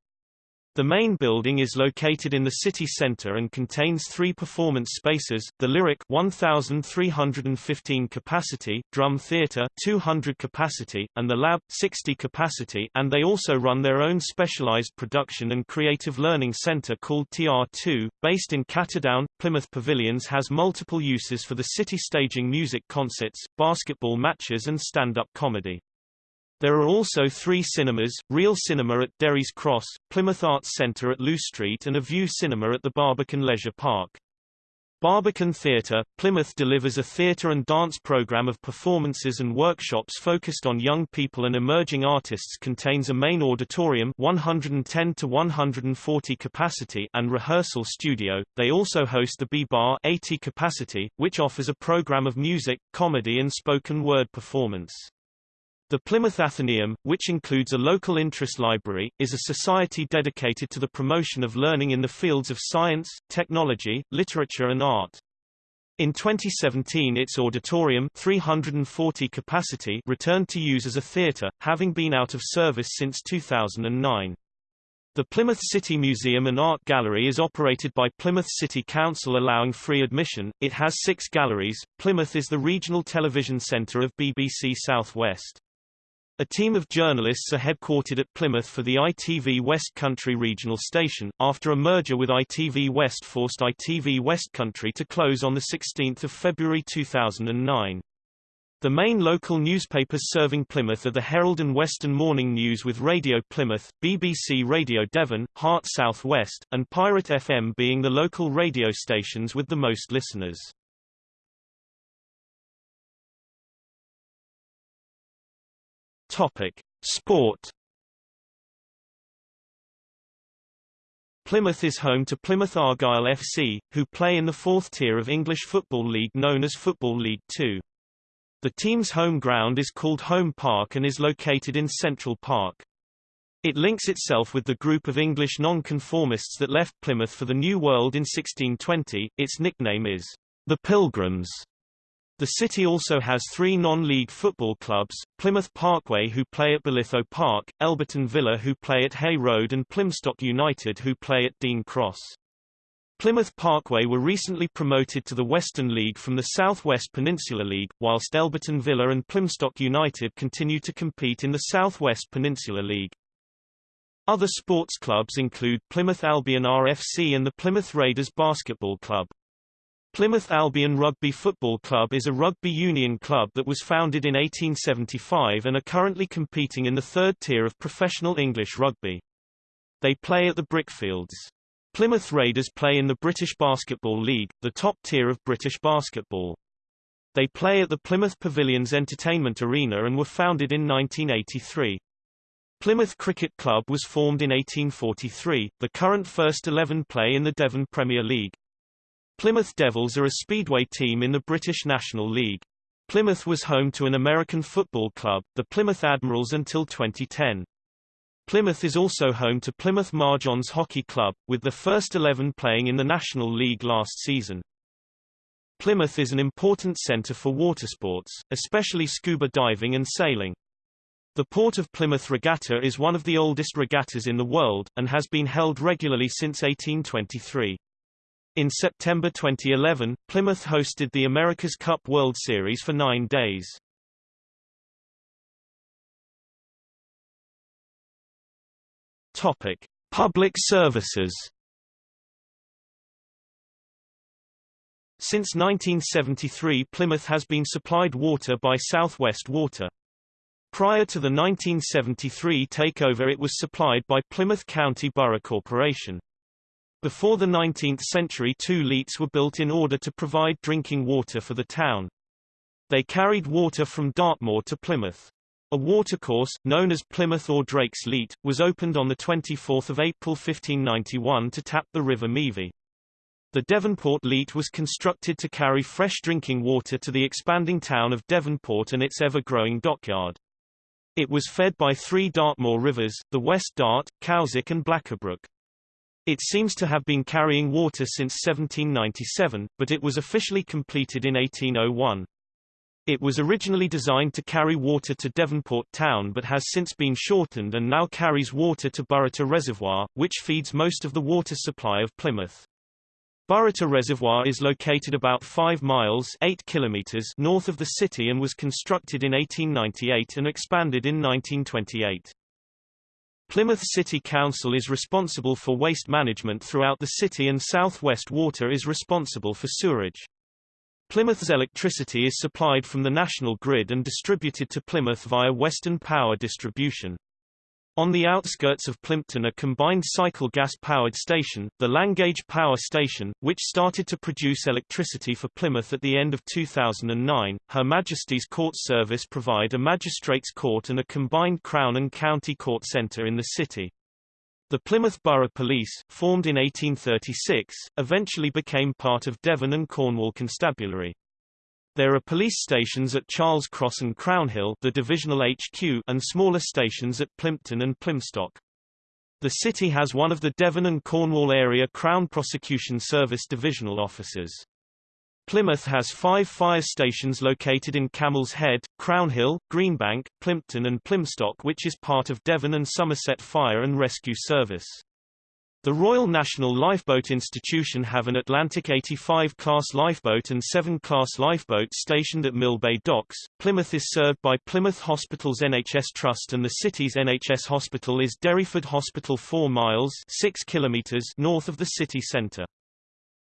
The main building is located in the city center and contains three performance spaces, the Lyric 1,315 capacity, Drum Theatre 200 capacity, and the Lab 60 capacity and they also run their own specialized production and creative learning center called TR2, based in Cattedown. Plymouth Pavilions has multiple uses for the city staging music concerts, basketball matches and stand-up comedy. There are also three cinemas, Reel Cinema at Derry's Cross, Plymouth Arts Centre at Looe Street and a Vue Cinema at the Barbican Leisure Park. Barbican Theatre, Plymouth delivers a theatre and dance programme of performances and workshops focused on young people and emerging artists contains a main auditorium 110 to 140 capacity and rehearsal studio. They also host the B-Bar 80 capacity, which offers a programme of music, comedy and spoken word performance. The Plymouth Athenaeum, which includes a local interest library, is a society dedicated to the promotion of learning in the fields of science, technology, literature and art. In 2017 its auditorium 340 capacity returned to use as a theatre, having been out of service since 2009. The Plymouth City Museum and Art Gallery is operated by Plymouth City Council allowing free admission. It has six galleries. Plymouth is the regional television centre of BBC South West. A team of journalists are headquartered at Plymouth for the ITV West Country regional station, after a merger with ITV West forced ITV West Country to close on 16 February 2009. The main local newspapers serving Plymouth are the Herald and Western Morning News with Radio Plymouth, BBC Radio Devon, Heart South West, and Pirate FM being the local radio stations with the most listeners. Topic: Sport. Plymouth is home to Plymouth Argyle FC, who play in the fourth tier of English Football League known as Football League Two. The team's home ground is called Home Park and is located in Central Park. It links itself with the group of English nonconformists that left Plymouth for the New World in 1620. Its nickname is the Pilgrims. The city also has three non-league football clubs, Plymouth Parkway who play at Bolitho Park, Elburton Villa who play at Hay Road and Plymstock United who play at Dean Cross. Plymouth Parkway were recently promoted to the Western League from the South West Peninsula League, whilst Elburton Villa and Plymstock United continue to compete in the South West Peninsula League. Other sports clubs include Plymouth Albion RFC and the Plymouth Raiders Basketball Club. Plymouth Albion Rugby Football Club is a rugby union club that was founded in 1875 and are currently competing in the third tier of professional English rugby. They play at the Brickfields. Plymouth Raiders play in the British Basketball League, the top tier of British basketball. They play at the Plymouth Pavilions Entertainment Arena and were founded in 1983. Plymouth Cricket Club was formed in 1843, the current first 11 play in the Devon Premier League. Plymouth Devils are a speedway team in the British National League. Plymouth was home to an American football club, the Plymouth Admirals until 2010. Plymouth is also home to Plymouth Mar-Johns Hockey Club, with the first 11 playing in the National League last season. Plymouth is an important centre for watersports, especially scuba diving and sailing. The Port of Plymouth Regatta is one of the oldest regattas in the world, and has been held regularly since 1823. In September 2011, Plymouth hosted the America's Cup World Series for nine days. Topic: Public services. Since 1973 Plymouth has been supplied water by Southwest Water. Prior to the 1973 takeover it was supplied by Plymouth County Borough Corporation. Before the 19th century two leats were built in order to provide drinking water for the town. They carried water from Dartmoor to Plymouth. A watercourse, known as Plymouth or Drake's Leat, was opened on 24 April 1591 to tap the River Meavy. The Devonport Leat was constructed to carry fresh drinking water to the expanding town of Devonport and its ever-growing dockyard. It was fed by three Dartmoor rivers, the West Dart, Cowsic and Blackabrook. It seems to have been carrying water since 1797, but it was officially completed in 1801. It was originally designed to carry water to Devonport town but has since been shortened and now carries water to Burrator Reservoir, which feeds most of the water supply of Plymouth. Burrator Reservoir is located about 5 miles 8 kilometers north of the city and was constructed in 1898 and expanded in 1928. Plymouth City Council is responsible for waste management throughout the city and South West Water is responsible for sewerage. Plymouth's electricity is supplied from the national grid and distributed to Plymouth via Western Power Distribution. On the outskirts of Plympton a combined cycle gas-powered station, the Langage Power Station, which started to produce electricity for Plymouth at the end of 2009. Her Majesty's Court Service provide a magistrates court and a combined Crown and County Court Centre in the city. The Plymouth Borough Police, formed in 1836, eventually became part of Devon and Cornwall Constabulary. There are police stations at Charles Cross and Crownhill the divisional HQ and smaller stations at Plympton and Plymstock. The city has one of the Devon and Cornwall area Crown Prosecution Service divisional offices. Plymouth has five fire stations located in Camel's Head, Crownhill, Greenbank, Plympton and Plymstock which is part of Devon and Somerset Fire and Rescue Service. The Royal National Lifeboat Institution have an Atlantic 85 class lifeboat and Severn class lifeboats stationed at Millbay Docks. Plymouth is served by Plymouth Hospitals NHS Trust and the city's NHS hospital is Derriford Hospital 4 miles 6 kilometers north of the city centre.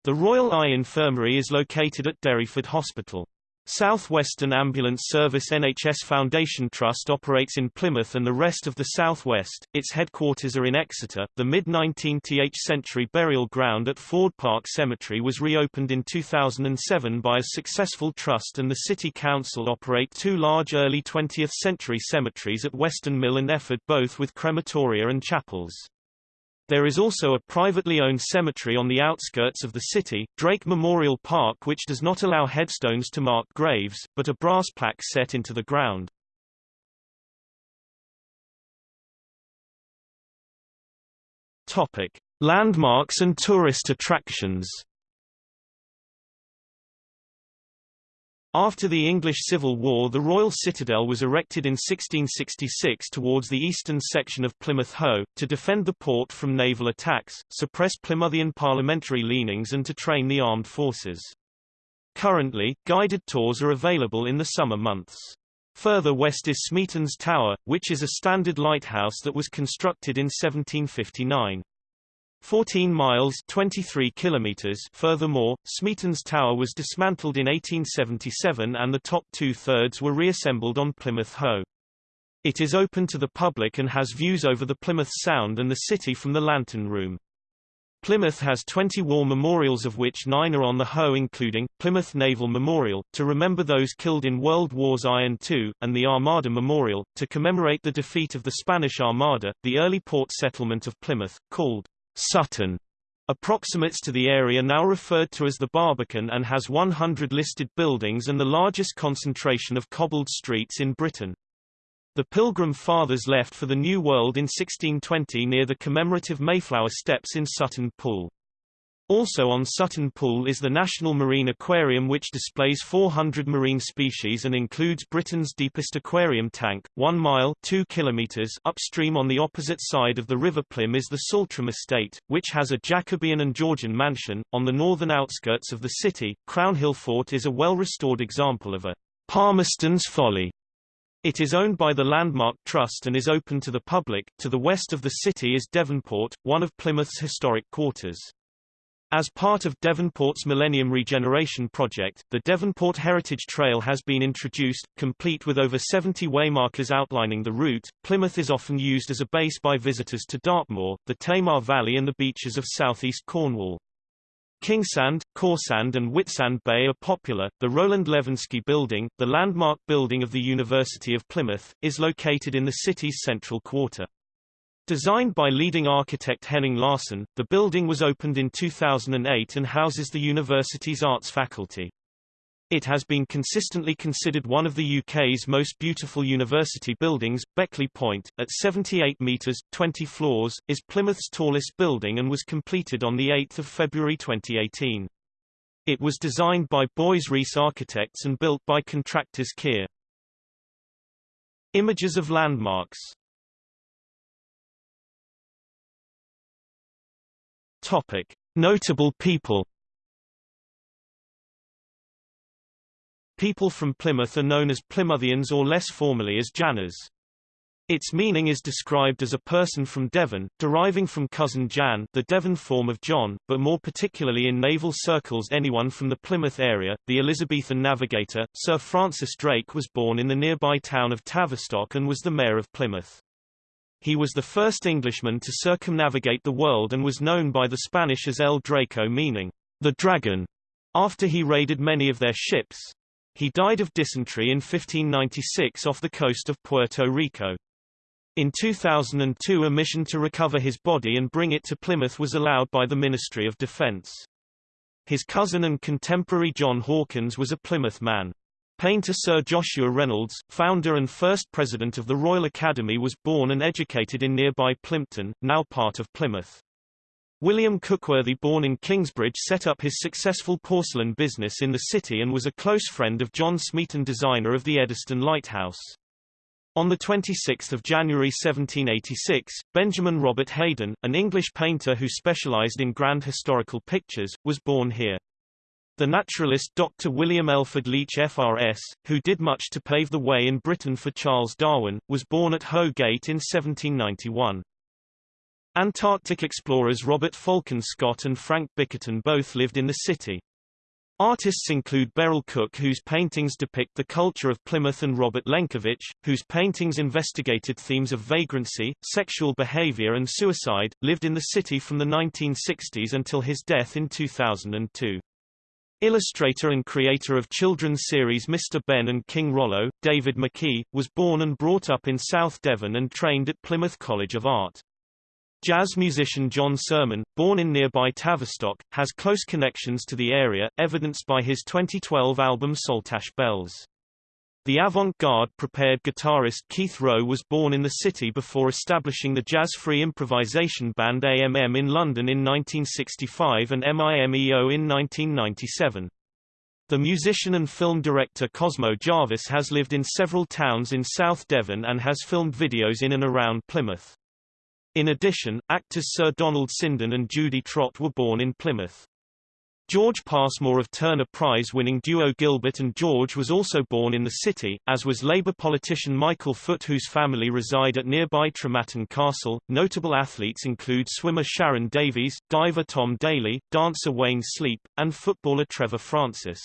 The Royal Eye Infirmary is located at Derriford Hospital. Southwestern Ambulance Service NHS Foundation Trust operates in Plymouth and the rest of the southwest. Its headquarters are in Exeter. The mid-19th century burial ground at Ford Park Cemetery was reopened in 2007 by a successful trust and the City Council operate two large early 20th century cemeteries at Weston Mill and Efford both with crematoria and chapels. There is also a privately owned cemetery on the outskirts of the city, Drake Memorial Park which does not allow headstones to mark graves, but a brass plaque set into the ground. Topic: Landmarks and tourist attractions. After the English Civil War the Royal Citadel was erected in 1666 towards the eastern section of Plymouth Hoe, to defend the port from naval attacks, suppress Plymouthian parliamentary leanings and to train the armed forces. Currently, guided tours are available in the summer months. Further west is Smeaton's Tower, which is a standard lighthouse that was constructed in 1759. 14 miles 23 kilometers furthermore, Smeaton's Tower was dismantled in 1877 and the top two-thirds were reassembled on Plymouth Hoe. It is open to the public and has views over the Plymouth Sound and the city from the Lantern Room. Plymouth has 20 war memorials of which nine are on the Hoe including, Plymouth Naval Memorial, to remember those killed in World Wars I and II, and the Armada Memorial, to commemorate the defeat of the Spanish Armada. The early port settlement of Plymouth, called Sutton approximates to the area now referred to as the Barbican and has 100 listed buildings and the largest concentration of cobbled streets in Britain. The Pilgrim Fathers left for the New World in 1620 near the commemorative Mayflower Steps in Sutton Pool. Also on Sutton Pool is the National Marine Aquarium which displays 400 marine species and includes Britain's deepest aquarium tank, 1 mile 2 kilometers upstream on the opposite side of the River Plym is the Saltram Estate, which has a Jacobean and Georgian mansion. On the northern outskirts of the city, Crownhill Fort is a well-restored example of a Palmerston's folly. It is owned by the Landmark Trust and is open to the public. To the west of the city is Devonport, one of Plymouth's historic quarters. As part of Devonport's Millennium Regeneration Project, the Devonport Heritage Trail has been introduced, complete with over 70 waymarkers outlining the route. Plymouth is often used as a base by visitors to Dartmoor, the Tamar Valley and the beaches of southeast Cornwall. Kingsand, Cawsand and Whitsand Bay are popular. The Roland Levinsky Building, the landmark building of the University of Plymouth, is located in the city's central quarter. Designed by leading architect Henning Larsen, the building was opened in 2008 and houses the university's arts faculty. It has been consistently considered one of the UK's most beautiful university buildings. Beckley Point, at 78 metres, 20 floors, is Plymouth's tallest building and was completed on 8 February 2018. It was designed by Boyes Rees Architects and built by contractors Kier. Images of landmarks Topic. Notable people People from Plymouth are known as Plymouthians or less formally as Janners. Its meaning is described as a person from Devon, deriving from cousin Jan the Devon form of John, but more particularly in naval circles anyone from the Plymouth area. The Elizabethan navigator, Sir Francis Drake was born in the nearby town of Tavistock and was the mayor of Plymouth. He was the first Englishman to circumnavigate the world and was known by the Spanish as El Draque meaning, the dragon, after he raided many of their ships. He died of dysentery in 1596 off the coast of Puerto Rico. In 2002 a mission to recover his body and bring it to Plymouth was allowed by the Ministry of Defence. His cousin and contemporary John Hawkins was a Plymouth man. Painter Sir Joshua Reynolds, founder and first president of the Royal Academy was born and educated in nearby Plympton, now part of Plymouth. William Cookworthy born in Kingsbridge set up his successful porcelain business in the city and was a close friend of John Smeaton designer of the Eddystone Lighthouse. On 26 January 1786, Benjamin Robert Haydon, an English painter who specialized in grand historical pictures, was born here. The naturalist Dr. William Elford Leach FRS, who did much to pave the way in Britain for Charles Darwin, was born at Hoe Gate in 1791. Antarctic explorers Robert Falcon Scott and Frank Bickerton both lived in the city. Artists include Beryl Cook whose paintings depict the culture of Plymouth and Robert Lenkiewicz, whose paintings investigated themes of vagrancy, sexual behavior and suicide, lived in the city from the 1960s until his death in 2002. Illustrator and creator of children's series Mr. Benn and King Rollo, David McKee, was born and brought up in South Devon and trained at Plymouth College of Art. Jazz musician John Surman, born in nearby Tavistock, has close connections to the area, evidenced by his 2012 album Saltash Bells. The avant-garde prepared guitarist Keith Rowe was born in the city before establishing the jazz-free improvisation band AMM in London in 1965 and MIMEO in 1997. The musician and film director Cosmo Jarvis has lived in several towns in South Devon and has filmed videos in and around Plymouth. In addition, actors Sir Donald Sinden and Judi Trott were born in Plymouth. George Passmore of Turner Prize-winning duo Gilbert and George was also born in the city, as was Labour politician Michael Foot whose family reside at nearby Trematon Castle. Notable athletes include swimmer Sharron Davies, diver Tom Daley, dancer Wayne Sleep, and footballer Trevor Francis.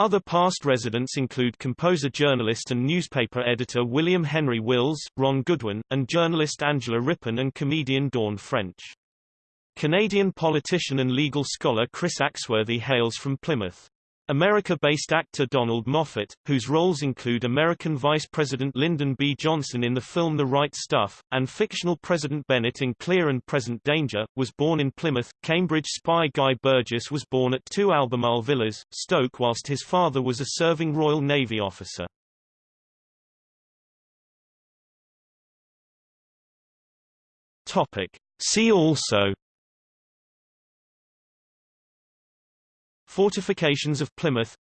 Other past residents include composer journalist and newspaper editor William Henry Wills, Ron Goodwin, and journalist Angela Rippon and comedian Dawn French. Canadian politician and legal scholar Chris Axworthy hails from Plymouth. America-based actor Donald Moffat, whose roles include American Vice President Lyndon B. Johnson in the film The Right Stuff, and fictional President Bennett in Clear and Present Danger, was born in Plymouth. Cambridge spy Guy Burgess was born at 2 Albemarle Villas, Stoke whilst his father was a serving Royal Navy officer. Topic. See also Fortifications of Plymouth.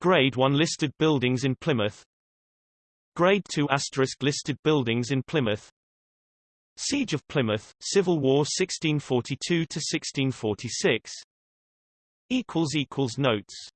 Grade 1 listed buildings in Plymouth. Grade 2 asterisk listed buildings in Plymouth. Siege of Plymouth, Civil War 1642 to 1646 equals equals notes